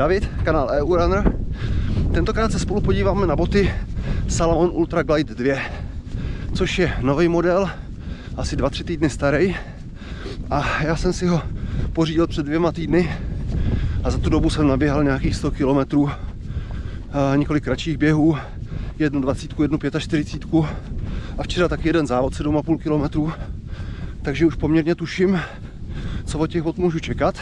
David, kanál EU Runner. Tentokrát se spolu podíváme na boty Salomon Ultra Glide 2, což je nový model, asi 2-3 týdny starý. A já jsem si ho pořídil před dvěma týdny a za tu dobu jsem naběhal nějakých 100 km, několik kratších běhů, jednu 20, jednu 45 a včera taky jeden závod 7,5 km. Takže už poměrně tuším, co od těch bot můžu čekat.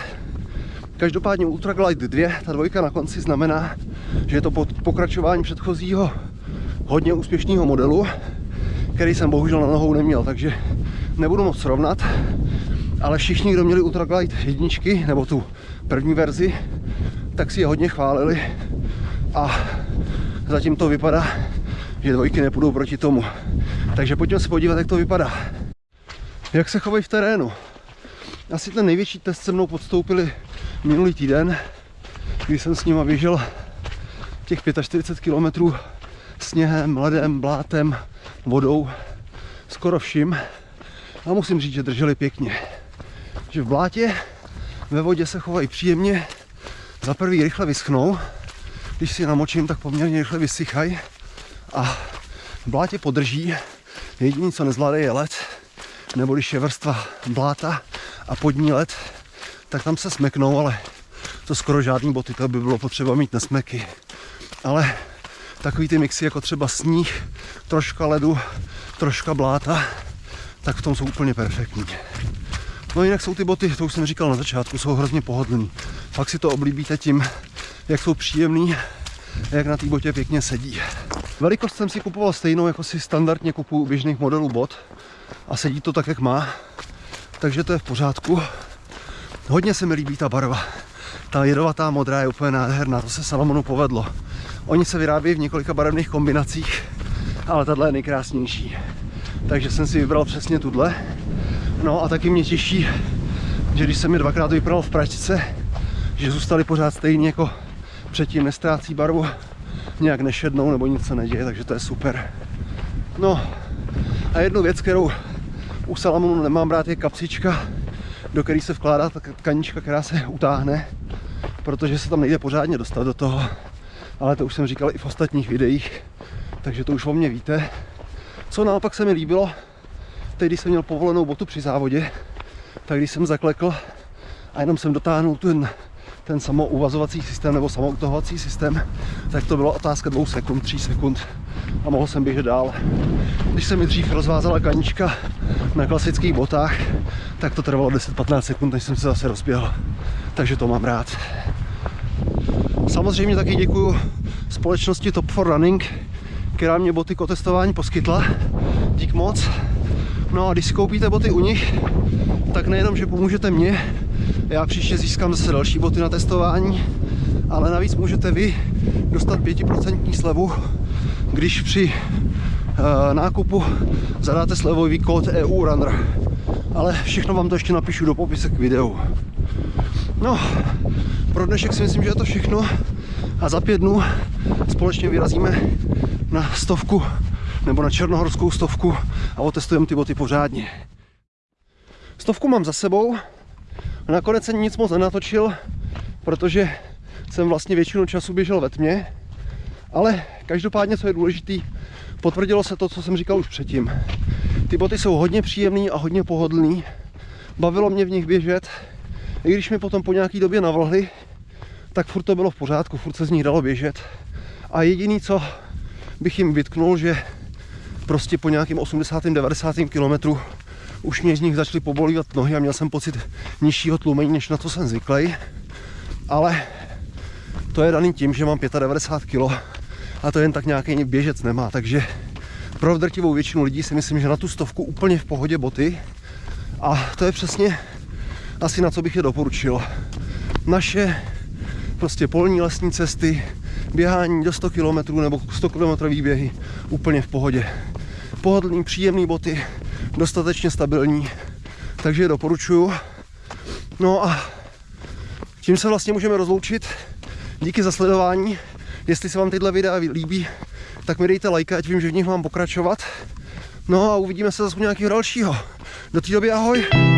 Každopádně Ultra Glide 2, ta dvojka na konci znamená, že je to pokračování předchozího hodně úspěšného modelu, který jsem bohužel na nohou neměl, takže nebudu moc srovnat, ale všichni, kdo měli Ultra Glide jedničky, nebo tu první verzi, tak si je hodně chválili a zatím to vypadá, že dvojky nepůjdou proti tomu. Takže pojďme se podívat, jak to vypadá. Jak se chovají v terénu. Asi ten největší test se mnou podstoupili minulý týden, kdy jsem s nima běžel těch 45 km sněhem, ledem, blátem, vodou, skoro vším. A musím říct, že drželi pěkně. Že v blátě, ve vodě se chovají příjemně, za prvý rychle vyschnou, když si namočím, tak poměrně rychle vysychají a v blátě podrží. Jediný, co nezvládají, je led, nebo když je vrstva bláta a pod ní led, tak tam se smeknou, ale to skoro žádný boty, to by bylo potřeba mít nesmeky. Ale takový ty mixy jako třeba sníh, troška ledu, troška bláta, tak v tom jsou úplně perfektní. No jinak jsou ty boty, to už jsem říkal na začátku, jsou hrozně pohodlný. Pak si to oblíbíte tím, jak jsou příjemný, jak na té botě pěkně sedí. Velikost jsem si kupoval stejnou, jako si standardně kupuju běžných modelů bot a sedí to tak, jak má, takže to je v pořádku. Hodně se mi líbí ta barva. Ta jedovatá modrá je úplně nádherná, to se Salomonu povedlo. Oni se vyrábějí v několika barevných kombinacích, ale tahle je nejkrásnější. Takže jsem si vybral přesně tuhle. No a taky mě těší, že když jsem je dvakrát vypral v pračce, že zůstaly pořád stejně jako předtím, nestrácí barvu, nějak nešednou nebo nic se neděje, takže to je super. No a jednu věc, kterou u Salamonu nemám brát, je kapsička, do které se vkládá ta tkanička, která se utáhne, protože se tam nejde pořádně dostat do toho. Ale to už jsem říkal i v ostatních videích, takže to už o mě víte. Co naopak se mi líbilo, teď když jsem měl povolenou botu při závodě, tak když jsem zaklekl a jenom jsem dotáhnul ten, ten samouvazovací systém nebo samoutohovací systém, tak to byla otázka dvou sekund, tří sekund a mohl jsem běžet dál. Když se mi dřív rozvázala kanička na klasických botách, tak to trvalo 10-15 sekund, než jsem se zase rozběhl. Takže to mám rád. Samozřejmě taky děkuju společnosti Top for Running, která mě boty k otestování poskytla. Dík moc. No a když si koupíte boty u nich, tak nejenom, že pomůžete mě, já příště získám zase další boty na testování, ale navíc můžete vy dostat 5% slevu, když při uh, nákupu zadáte slevový kód EU Runner. Ale všechno vám to ještě napíšu do popisek k videu. No, pro dnešek si myslím, že je to všechno a za pět dnů společně vyrazíme na stovku nebo na černohorskou stovku a otestujeme ty boty pořádně. Stovku mám za sebou, nakonec jsem nic moc nenatočil, protože jsem vlastně většinu času běžel ve tmě, ale každopádně, co je důležitý, potvrdilo se to, co jsem říkal už předtím. Ty boty jsou hodně příjemný a hodně pohodlný. Bavilo mě v nich běžet, i když mi potom po nějaký době navlhly, tak furt to bylo v pořádku, furt se z nich dalo běžet. A jediný, co bych jim vytknul, že prostě po nějakým 80. 90. kilometru už mě z nich začaly pobolívat nohy a měl jsem pocit nižšího tlumení, než na to jsem zvyklý. Ale to je daný tím, že mám 95 kg a to jen tak nějaký běžec nemá, takže pro drtivou většinu lidí si myslím, že na tu stovku úplně v pohodě boty a to je přesně asi na co bych je doporučil. Naše prostě polní lesní cesty, běhání do 100 km nebo 100 km běhy úplně v pohodě. Pohodlný, příjemný boty, dostatečně stabilní, takže je doporučuju. No a tím se vlastně můžeme rozloučit. Díky za sledování. Jestli se vám tyhle videa líbí, tak mi dejte like, ať vím, že v nich mám pokračovat. No a uvidíme se zase u nějakého dalšího. Do té doby ahoj!